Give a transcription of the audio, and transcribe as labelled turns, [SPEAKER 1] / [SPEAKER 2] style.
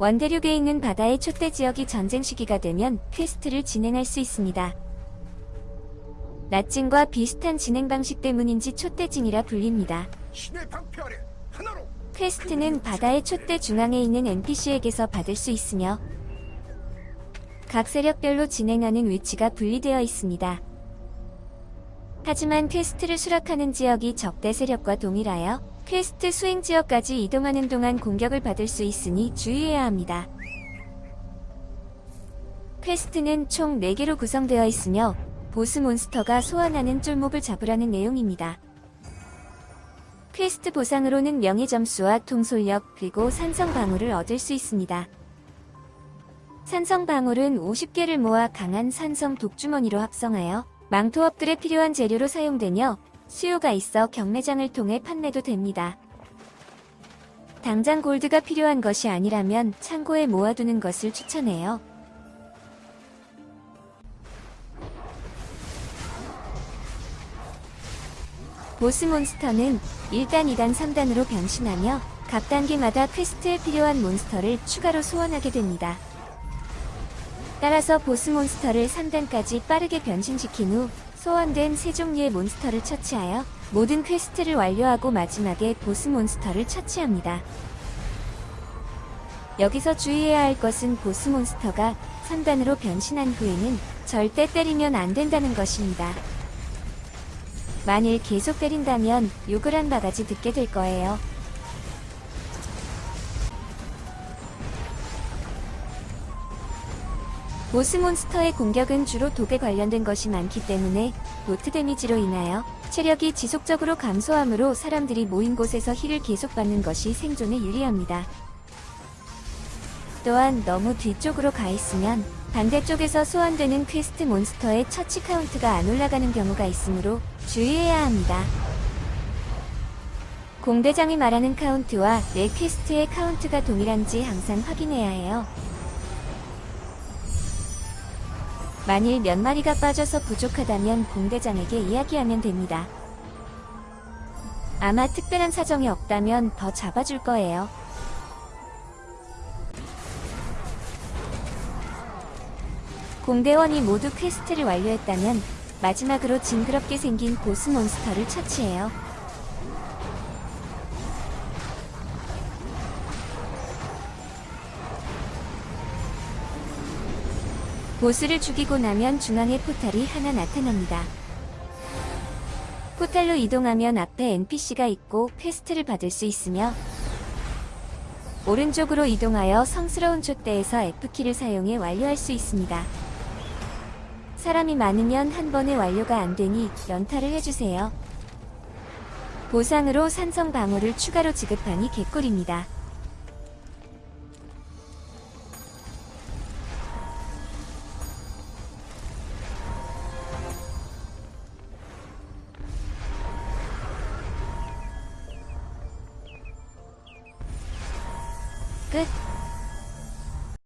[SPEAKER 1] 원대륙에 있는 바다의 촛대 지역이 전쟁 시기가 되면 퀘스트를 진행할 수 있습니다. 낮징과 비슷한 진행 방식 때문인지 촛대징이라 불립니다. 퀘스트는 바다의 촛대 중앙에 있는 NPC에게서 받을 수 있으며 각 세력별로 진행하는 위치가 분리되어 있습니다. 하지만 퀘스트를 수락하는 지역이 적대 세력과 동일하여 퀘스트 수행 지역까지 이동하는 동안 공격을 받을 수 있으니 주의해야 합니다. 퀘스트는 총 4개로 구성되어 있으며 보스 몬스터가 소환하는 쫄몹을 잡으라는 내용입니다. 퀘스트 보상으로는 명예 점수와 통솔력 그리고 산성 방울을 얻을 수 있습니다. 산성 방울은 50개를 모아 강한 산성 독주머니로 합성하여 망토 업글에 필요한 재료로 사용되며 수요가 있어 경매장을 통해 판매도 됩니다. 당장 골드가 필요한 것이 아니라면 창고에 모아두는 것을 추천해요. 보스 몬스터는 1단, 2단, 3단으로 변신하며 각 단계마다 퀘스트에 필요한 몬스터를 추가로 소환하게 됩니다. 따라서 보스 몬스터를 3단까지 빠르게 변신시킨 후 소환된 세 종류의 몬스터를 처치하여 모든 퀘스트를 완료하고 마지막에 보스 몬스터를 처치합니다. 여기서 주의해야 할 것은 보스 몬스터가 3단으로 변신한 후에는 절대 때리면 안 된다는 것입니다. 만일 계속 때린다면 욕을 한 바가지 듣게 될 거예요. 보스 몬스터의 공격은 주로 독에 관련된 것이 많기 때문에 dot damage로 인하여 체력이 지속적으로 감소하므로 사람들이 모인 곳에서 heal을 계속 받는 것이 생존에 유리합니다. 또한 너무 뒤쪽으로 가 있으면 반대쪽에서 소환되는 퀘스트 몬스터의 처치 카운트가 안 올라가는 경우가 있으므로 주의해야 합니다. 공대장이 말하는 카운트와 내 퀘스트의 카운트가 동일한지 항상 확인해야 해요. 만일 몇 마리가 빠져서 부족하다면 공대장에게 이야기하면 됩니다. 아마 특별한 사정이 없다면 더 잡아줄 거예요. 공대원이 모두 퀘스트를 완료했다면 마지막으로 징그럽게 생긴 보스 몬스터를 처치해요. 보스를 죽이고 나면 중앙에 포탈이 하나 나타납니다. 포탈로 이동하면 앞에 NPC가 있고 퀘스트를 받을 수 있으며 오른쪽으로 이동하여 성스러운 촛대에서 F키를 사용해 완료할 수 있습니다. 사람이 많으면 한 번에 완료가 안 되니 연타를 해주세요. 보상으로 산성 방어를 추가로 지급하니 개꿀입니다. Good.